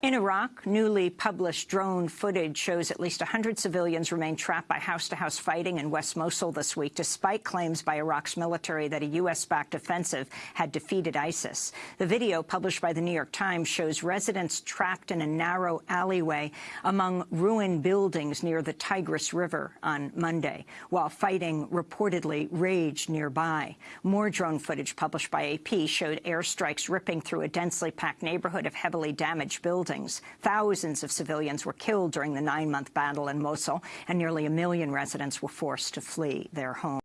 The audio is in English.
In Iraq, newly published drone footage shows at least 100 civilians remain trapped by house-to-house -house fighting in West Mosul this week, despite claims by Iraq's military that a U.S.-backed offensive had defeated ISIS. The video, published by the New York Times, shows residents trapped in a narrow alleyway among ruined buildings near the Tigris River on Monday, while fighting reportedly raged nearby. More drone footage published by AP showed airstrikes ripping through a densely packed neighborhood of heavily damaged buildings buildings. Thousands of civilians were killed during the nine-month battle in Mosul, and nearly a million residents were forced to flee their homes.